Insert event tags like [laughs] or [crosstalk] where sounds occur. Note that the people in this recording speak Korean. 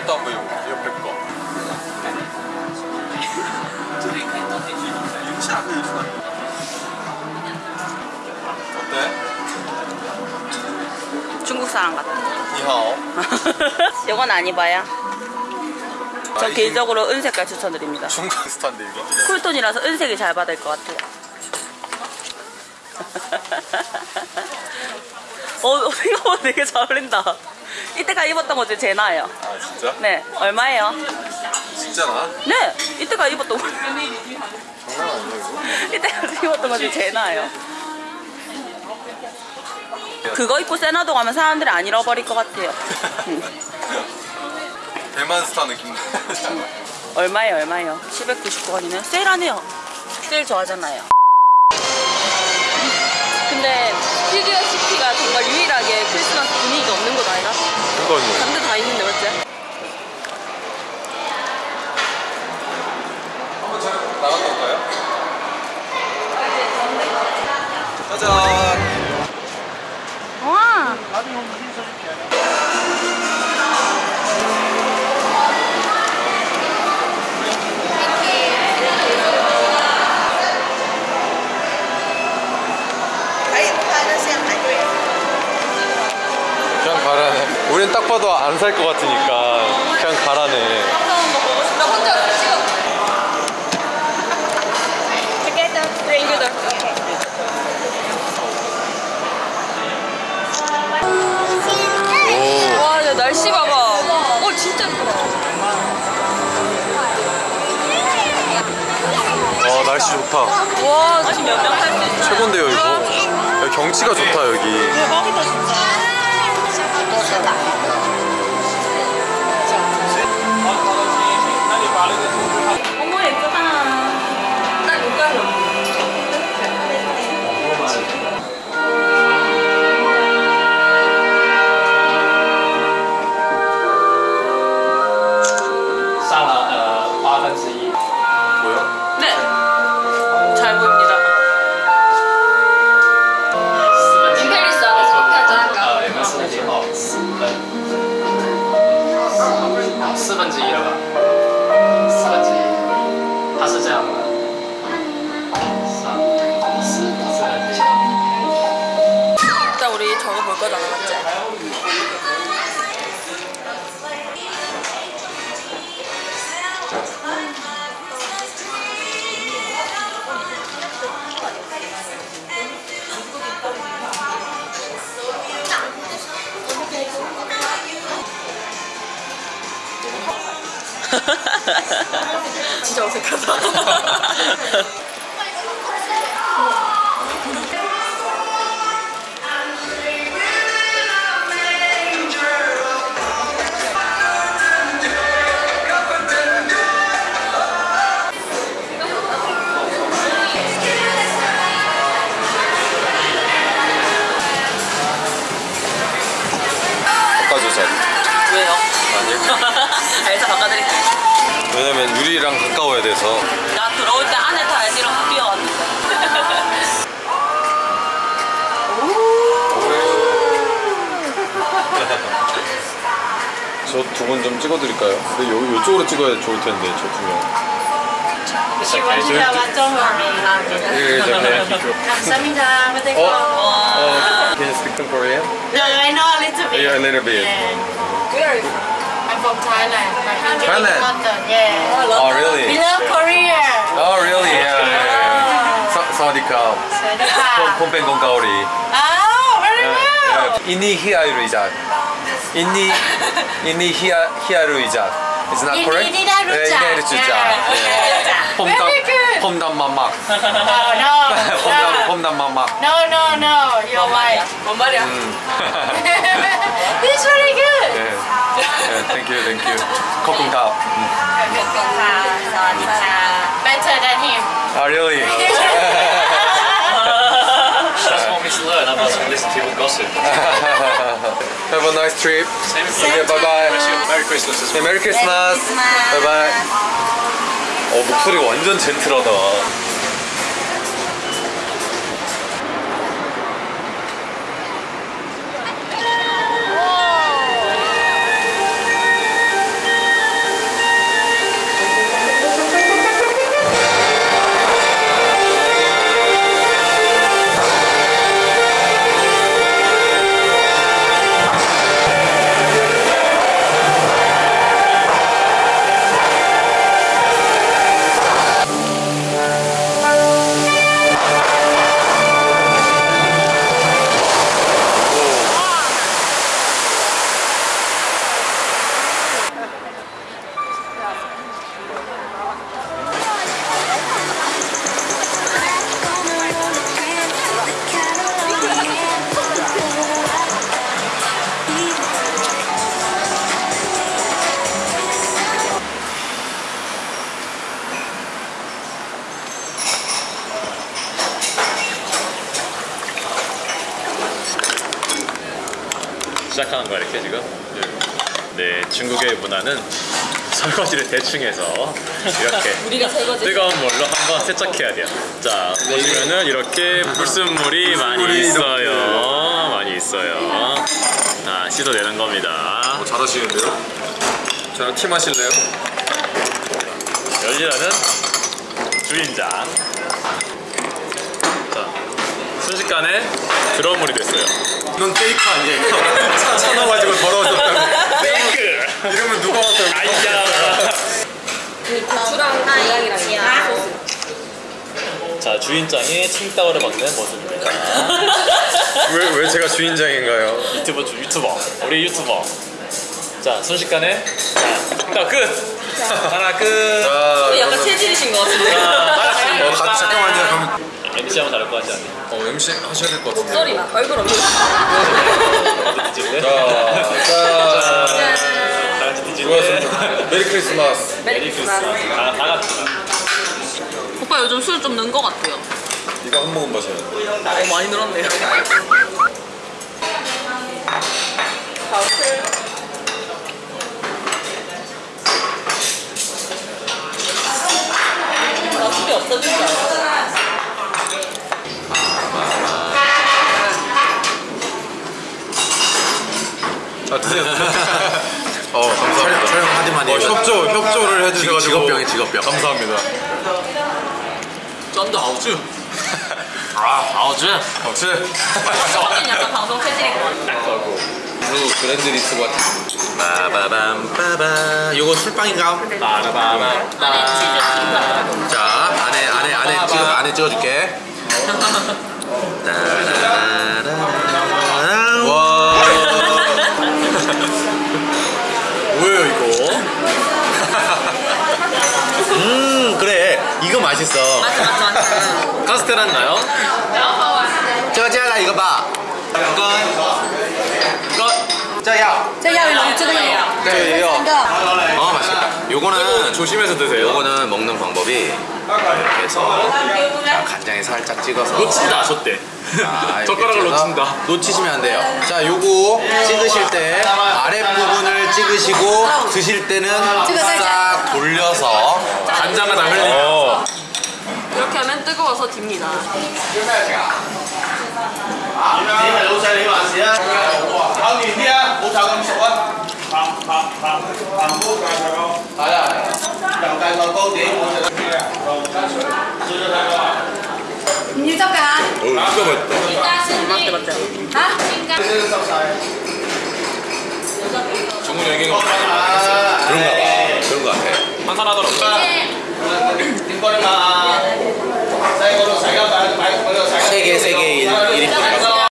것도 안 보이고 옆에 거. 어때? 중국 사람 같아. 니하오. [laughs] 이건 안 입어요. 아, 저 이- 개인적으로 은색깔 추천드립니다. 중국 스타인데 이거. 쿨톤이라서 은색이 잘 받을 것 같아요. [laughs] 어, 생각보다 되게 잘 어울린다. 이때가 입었던 거 중에 제일 나아요. 아 진짜? 네, 얼마예요? 진짜 나? 네, 이때가 입었던 거. 장난 아니야 이거? 이때가 입었던 거 중에 제일 나아요. 그거 입고 세나도 가면 사람들이 안 잃어버릴 것 같아요. [laughs] 대만 스타 느낌. [laughs] 얼마예요, 얼마예요? 799원이면 세일하네요. 세일 좋아하잖아요. 정말 유일하게 크리스마스 분위기가 없는 곳 아니라? 그거는 다른 데다 있는데 맞지? 한번 저 나갔다 올까요? 짜잔. 와! 딱 봐도 안 살 것 같으니까 그냥 가라네. 와, 야, 날씨 봐봐. 어, 진짜 날씨 좋다. 와, 지금 몇명 탈수 있어요? 최곤데요 이거. 여기 경치가 좋다 여기. 대박이다, 진짜. 어머, 진짜 어색하다. [laughs] 저 두 분 좀 찍어드릴까요? 근데 요, 요쪽으로 찍어야 좋을 텐데 저 두 명. 시원지라 완전 감사합니다. 어? 어, can you speak some Korean? No, I know a little bit. Yeah, a little bit. Yeah. Where are you from? I'm from Thailand. I'm Thailand? London, yeah. Oh, London. oh, really? We love Korea. Oh, really? Yeah. yeah. yeah. yeah. 사와디캅. 사와디캅. 폼, 폼뱅 건가오리. 아, very well. 이니 히아이루이자. 이니 히아 히아루 이작. It's not Ini correct? tidak 네, rujak. 이니 rujak. Yeah. 홈담 Very good. 홈담 마막. No, no. 홈담 no. 홈담 마막. No, no, no. You're right. 뭔 말이야? 음. This is very good. 네. 네, thank you, thank you. 거kum탑. 음. Better than him. Ah, really? Gossip. Have a nice trip. Same Okay, bye bye. Merry Christmas as 네, well. 메리 크리스마스. 바이 바이. 어, 목소리가 완전 젠틀하다. 시작하는 거야 이렇게 지금. 네, 중국의 문화는 설거지를 대충 해서 이렇게 [laughs] 우리가 설거지. 뜨거운 물로 한번 세척해야 돼요. 자, 보시면은 이렇게 불순물이 많이 있어요. 많이 있어요. 자, 씻어내는 겁니다. 어, 잘하시는데요? 저랑 팀 하실래요? 열리라는 주인장. 자, 순식간에 드럼 물이 됐어요. 넌 [laughs] 페이크 아니에요? 차, 차 넣어가지고 더러워졌다고 페이크! 이러면 누가 와서 아이야! 그 고추랑 소스. 자, 주인장이 칭따오를 먹는 모습입니다. [laughs] 왜, 왜 제가 주인장인가요? 유튜버, 주- 유튜버. 우리 유튜버. 자, 순식간에. 자, 자, 끝! 하나 끝! 자 어, 약간 체질이신 것 같은데. 자, 어, 가, 잠깐만요 그럼 MC 하면 다를 것 같지 않니? 어, MC 하셔야 될 것 같은데 목소리나 얼굴 없는. [laughs] 자, 자 다 같이 뒤질래? Merry Christmas Merry Christmas. 다, 다 같이. 오빠 요즘 술 좀 는 것 같아요. 이거 한 모금 마셔야 돼 어, 많이 늘었네요. 나 술이 없어진 줄 알았어. 아 드세요? [laughs] 어 감사합니다. 촬영 하디만이 어, 협조, 협조를 해주셔가지고 직업병이 직업병. 감사합니다. 쩐다 아우즈. [laughs] 아, 아우즈. 어, 제 저는 약간 [laughs] 방송 체질인 것 같아요. 딱 걸고. 그리고 그랜드 리스가 빠바밤 빠바. 요거 술빵인가? 빠라바밤. 안에 치즈 튀김. 자 안에 안에 안에 찍어 안에 찍어줄게. 와 맛있어. 맞아 맞아 맞아. 카스테라는 나요? 저자라 이거 봐. 이거 이거. 저야. 저야 이거 유튜브예요? 저예요 아 맛있다. 요거는 조심해서 드세요. 요거는 먹는 방법이 이렇게 해서 간장에 살짝 찍어서. 놓치지도 않았대 아, [laughs] 젓가락을 놓친다. 놓치시면 안 돼요. 자 요거 찍으실 때 아랫부분을 찍으시고 드실 때는 싹 돌려서 간장을 다 흘리고 하면 뜨거워서 집니다. 유적아. 어, 진짜 맛있다. 맞다, 맞다. 아? 정훈이 여기가 그런가 봐. 그런 거 같아. 환산하더라고. 세개 세개 이렇게